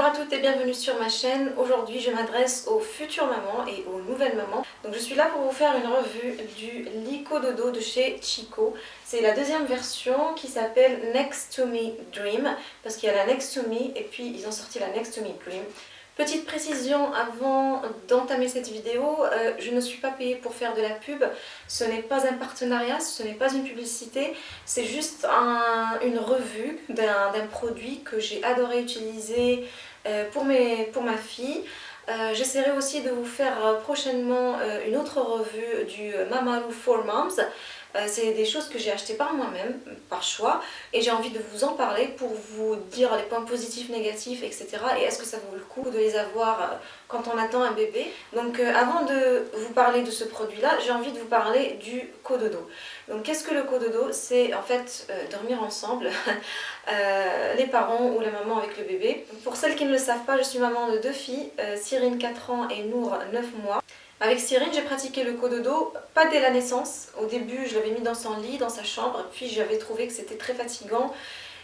Bonjour à toutes et bienvenue sur ma chaîne. Aujourd'hui je m'adresse aux futures mamans et aux nouvelles mamans. Donc je suis là pour vous faire une revue du Lico Dodo de chez Chico. C'est la deuxième version qui s'appelle Next to Me Dream parce qu'il y a la Next to Me et puis ils ont sorti la Next to Me Dream. Petite précision avant d'entamer cette vidéo, euh, je ne suis pas payée pour faire de la pub, ce n'est pas un partenariat, ce n'est pas une publicité, c'est juste une revue d'un produit que j'ai adoré utiliser euh, pour, pour ma fille. Euh, j'essaierai aussi de vous faire prochainement une autre revue du Mamalu for Moms euh, c'est des choses que j'ai achetées par moi-même, par choix, et j'ai envie de vous en parler pour vous dire les points positifs, négatifs, etc. Et est-ce que ça vaut le coup de les avoir euh, quand on attend un bébé? Donc euh, avant de vous parler de ce produit-là, j'ai envie de vous parler du cododo. Donc qu'est-ce que le cododo C'est en fait dormir ensemble, les parents ou la maman avec le bébé. Pour celles qui ne le savent pas, je suis maman de deux filles, Cyrine 4 ans et Nour 9 mois. Avec Cyrine, j'ai pratiqué le cododo, pas dès la naissance. Au début, je l'avais mis dans son lit, dans sa chambre, puis j'avais trouvé que c'était très fatigant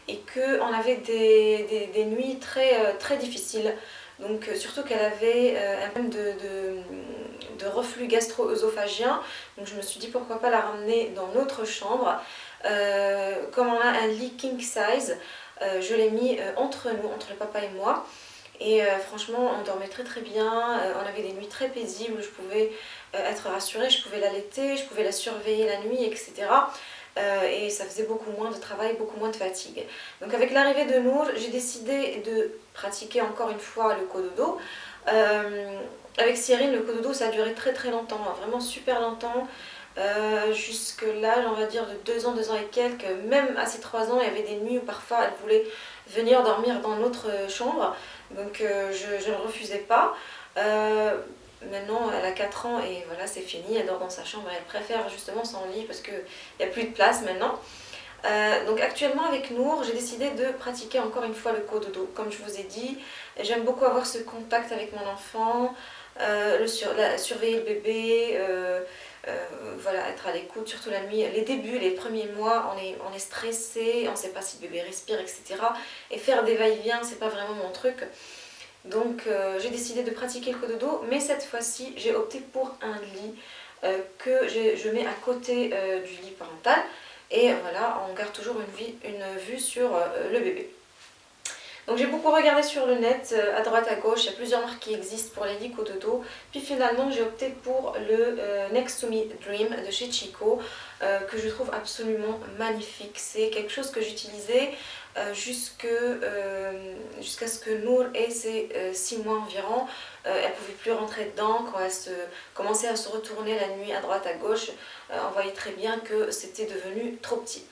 et qu'on avait des, nuits très, euh, très difficiles. Donc euh, surtout qu'elle avait euh, un problème de, de, reflux gastro-œsophagien. Donc je me suis dit pourquoi pas la ramener dans notre chambre. comme on a un lit king size, je l'ai mis entre nous, entre le papa et moi. Et euh, franchement, on dormait très très bien, euh, on avait des nuits très paisibles, je pouvais euh, être rassurée, je pouvais l'allaiter, je pouvais la surveiller la nuit, etc. et ça faisait beaucoup moins de travail, beaucoup moins de fatigue. Donc avec l'arrivée de Nour, j'ai décidé de pratiquer encore une fois le cododo. avec Cyrine, le cododo, ça a duré très très longtemps, hein, vraiment super longtemps. jusque l'âge, on va dire, de 2 ans, 2 ans et quelques, même à ses 3 ans, il y avait des nuits où parfois elle voulait venir dormir dans notre chambre. Donc euh, je, ne refusais pas. Euh, maintenant elle a 4 ans et voilà c'est fini, elle dort dans sa chambre, elle préfère justement son lit parce qu'il n'y a plus de place maintenant. Euh, donc actuellement avec Nour, j'ai décidé de pratiquer encore une fois le cododo. Comme je vous ai dit, j'aime beaucoup avoir ce contact avec mon enfant, le surveiller le bébé, voilà, être à l'écoute, surtout la nuit. Les débuts, les premiers mois, on est, on est stressé, on ne sait pas si le bébé respire, etc. Et faire des va-et-vient, c'est pas vraiment mon truc. Donc euh, j'ai décidé de pratiquer le cododo, mais cette fois-ci, j'ai opté pour un lit euh, que je mets à côté euh, du lit parental. Et voilà, on garde toujours une vue sur le bébé. Donc j'ai beaucoup regardé sur le net, euh, à droite à gauche, il y a plusieurs marques qui existent pour les lits cododo. Puis finalement j'ai opté pour le euh, Next to Me Dream de chez Chico, euh, que je trouve absolument magnifique. C'est quelque chose que j'utilisais jusqu'à ce que Nour ait ses 6 mois environ. elle ne pouvait plus rentrer dedans quand elle se, commençait à se retourner la nuit à droite à gauche. on voyait très bien que c'était devenu trop petit.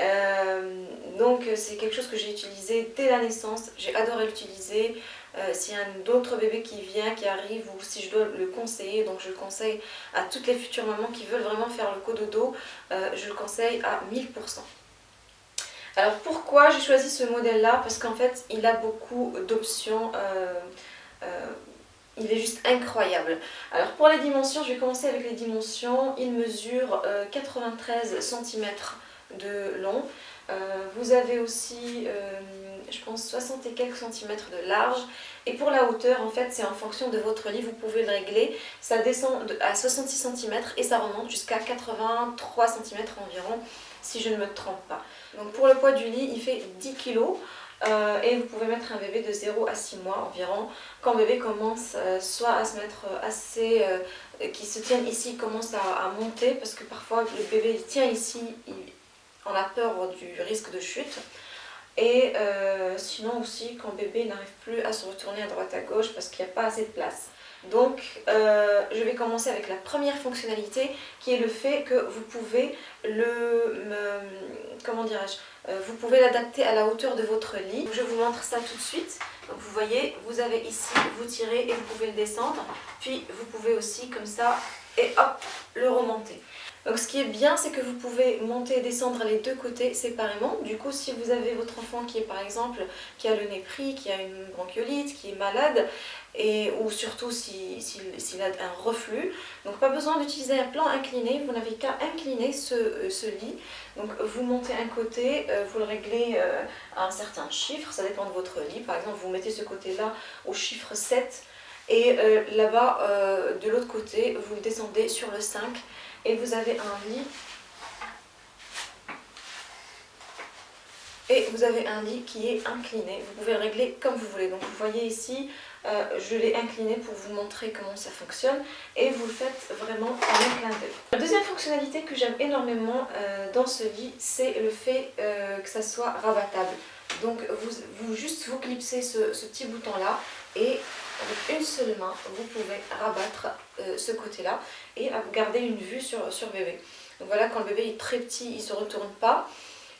Euh, donc c'est quelque chose que j'ai utilisé dès la naissance, j'ai adoré l'utiliser. Euh, S'il y a un autre bébé qui vient, qui arrive, ou si je dois le conseiller, donc je le conseille à toutes les futures mamans qui veulent vraiment faire le cododo, euh, je le conseille à 1000%. Alors pourquoi j'ai choisi ce modèle là Parce qu'en fait il a beaucoup d'options, il est juste incroyable. Alors pour les dimensions, je vais commencer avec les dimensions, il mesure 93 cm de long. Euh, vous avez aussi, euh, je pense, 60 et quelques centimètres de large. Et pour la hauteur, en fait, c'est en fonction de votre lit, vous pouvez le régler. Ça descend à 66 cm et ça remonte jusqu'à 83 cm environ, si je ne me trompe pas. Donc pour le poids du lit, il fait 10 kg. Euh, et vous pouvez mettre un bébé de 0 à 6 mois environ. Quand bébé commence soit à se mettre assez... qui se tienne ici, commence à, monter parce que parfois le bébé tient ici, il, on a peur du risque de chute. Et euh, sinon aussi quand bébé n'arrive plus à se retourner à droite à gauche parce qu'il n'y a pas assez de place. Donc euh, je vais commencer avec la première fonctionnalité qui est le fait que vous pouvez le, comment dirais-je, euh, vous pouvez l'adapter à la hauteur de votre lit. Je vous montre ça tout de suite. Vous voyez, vous avez ici, vous tirez et vous pouvez le descendre. Puis vous pouvez aussi comme ça et hop, le remonter. Donc ce qui est bien, c'est que vous pouvez monter et descendre les deux côtés séparément. Du coup, si vous avez votre enfant qui est par exemple, qui a le nez pris, qui a une bronchiolite, qui est malade, et, ou surtout s'il si, a un reflux, donc pas besoin d'utiliser un plan incliné, vous n'avez qu'à incliner ce, euh, ce, lit. Donc vous montez un côté, euh, vous le réglez euh, à un certain chiffre, ça dépend de votre lit. Par exemple, vous mettez ce côté-là au chiffre 7, et là-bas, de l'autre côté, vous descendez sur le 5 et vous avez un lit et vous avez un lit qui est incliné. Vous pouvez le régler comme vous voulez. Donc vous voyez ici, euh, je l'ai incliné pour vous montrer comment ça fonctionne et vous faites vraiment en un clin d'œil. La deuxième fonctionnalité que j'aime énormément euh, dans ce lit, c'est le fait euh, que ça soit rabattable. Donc vous, juste vous clipsez ce, ce petit bouton là et avec une seule main, vous pouvez rabattre euh, ce côté-là et garder une vue sur, sur bébé. Donc voilà, quand le bébé est très petit, il ne se retourne pas.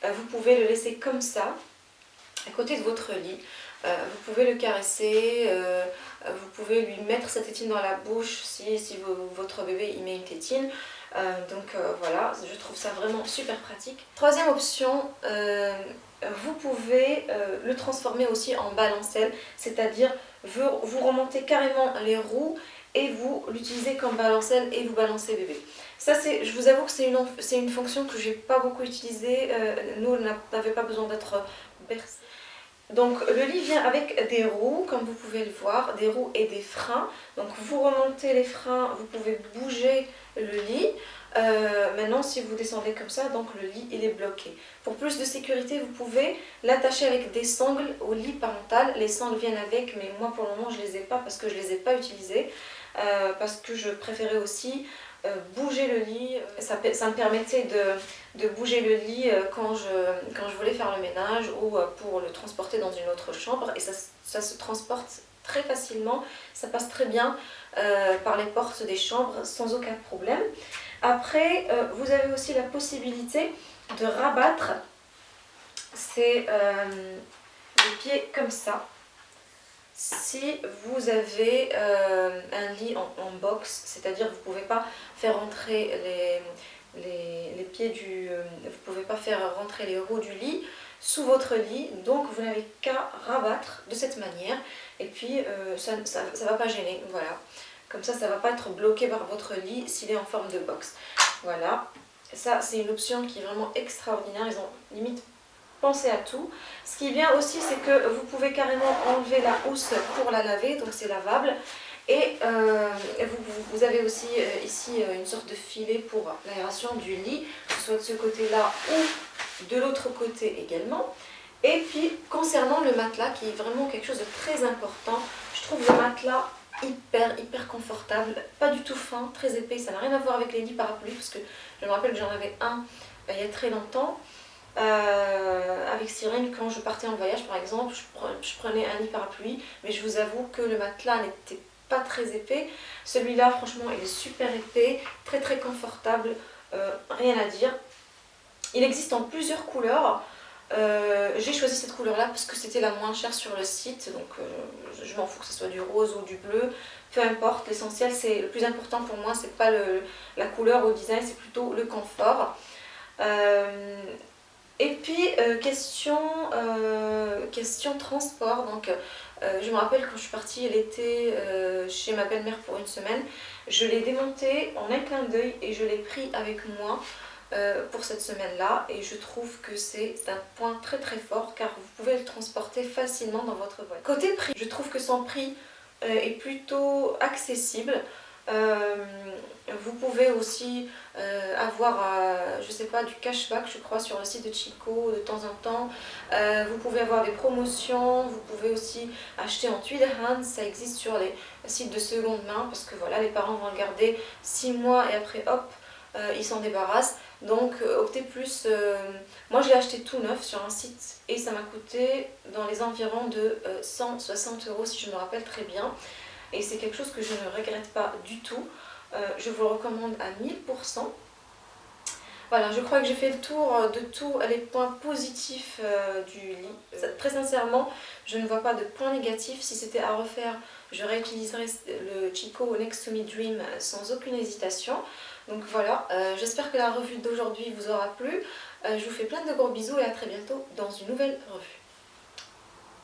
Euh, vous pouvez le laisser comme ça, à côté de votre lit. Euh, vous pouvez le caresser, pouvez lui mettre sa tétine dans la bouche si, si votre bébé y met une tétine. donc voilà, je trouve ça vraiment super pratique. Troisième option, vous pouvez le transformer aussi en balancelle, c'est-à-dire vous, remontez carrément les roues et vous l'utilisez comme balancelle et vous balancez bébé. Ça, je vous avoue que c'est une, une, fonction que j'ai pas beaucoup utilisée. Euh, nous, on n'avait pas besoin d'être bercé. Donc le lit vient avec des roues, comme vous pouvez le voir, des roues et des freins. Donc vous remontez les freins, vous pouvez bouger le lit. Euh, maintenant, si vous descendez comme ça, donc le lit il est bloqué. Pour plus de sécurité, vous pouvez l'attacher avec des sangles au lit parental. Les sangles viennent avec, mais moi pour le moment je les ai pas parce que je les ai pas utilisées. Euh, parce que je préférais aussi bouger le lit. Ça, ça me permettait de, bouger le lit quand je, quand je voulais faire le ménage ou pour le transporter dans une autre chambre. Et ça, se transporte très facilement, ça passe très bien par les portes des chambres sans aucun problème. Après, euh, vous avez aussi la possibilité de rabattre euh, les pieds comme ça. Si vous avez euh, un lit en, box, c'est-à-dire vous ne pouvez pas faire rentrer les, les, pieds du... vous pouvez pas faire rentrer les roues du lit sous votre lit, donc vous n'avez qu'à rabattre de cette manière et puis ça ne va pas gêner, voilà. Comme ça, ça ne va pas être bloqué par votre lit s'il est en forme de box. Voilà. Ça, c'est une option qui est vraiment extraordinaire. Ils ont limite à tout. Ce qui est aussi, c'est que vous pouvez carrément enlever la housse pour la laver. Donc c'est lavable. Et euh, vous, avez aussi euh, ici euh, une sorte de filet pour l'aération du lit, que ce soit de ce côté-là ou de l'autre côté également. Et puis, concernant le matelas, qui est vraiment quelque chose de très important, je trouve le matelas hyper hyper confortable, pas du tout fin, très épais, ça n'a rien à voir avec les lits parapluies parce que je me rappelle que j'en avais un il y a très longtemps euh, avec Cyrène quand je partais en voyage par exemple, je, prenais un lit parapluie mais je vous avoue que le matelas n'était pas très épais, celui-là franchement il est super épais, très très confortable, euh, rien à dire. Il existe en plusieurs couleurs, euh, j'ai choisi cette couleur là parce que c'était la moins chère sur le site donc je, m'en fous que ce soit du rose ou du bleu. Peu importe l'essentiel c'est le plus important pour moi c'est pas le, la couleur ou le design c'est plutôt le confort et puis question, question transport donc je me rappelle quand je suis partie l'été chez ma belle-mère pour une semaine je l'ai démonté en un clin d'œil et je l'ai pris avec moi euh, pour cette semaine-là et je trouve que c'est un point très très fort car vous pouvez le transporter facilement dans votre voiture. Côté prix, je trouve que son prix euh, est plutôt accessible. Euh, vous pouvez aussi avoir, je sais pas, du cashback je crois sur le site de Chico de temps en temps. vous pouvez avoir des promotions, vous pouvez aussi acheter en tuile hand, ça existe sur les sites de seconde main parce que voilà, les parents vont le garder 6 mois et après hop, ils s'en débarrassent. Donc euh, optez plus, euh, moi je l'ai acheté tout neuf sur un site et ça m'a coûté dans les environs de 160 euh, euros si je me rappelle très bien. Et c'est quelque chose que je ne regrette pas du tout. Je vous le recommande à 1000%. Voilà, je crois que j'ai fait le tour de tous les points positifs du lit. Très sincèrement, je ne vois pas de points négatifs. Si c'était à refaire, je réutiliserais de Chico Next to Me Dream sans aucune hésitation. Donc voilà, j'espère que la revue d'aujourd'hui vous aura plu. je vous fais plein de gros bisous et à très bientôt dans une nouvelle revue.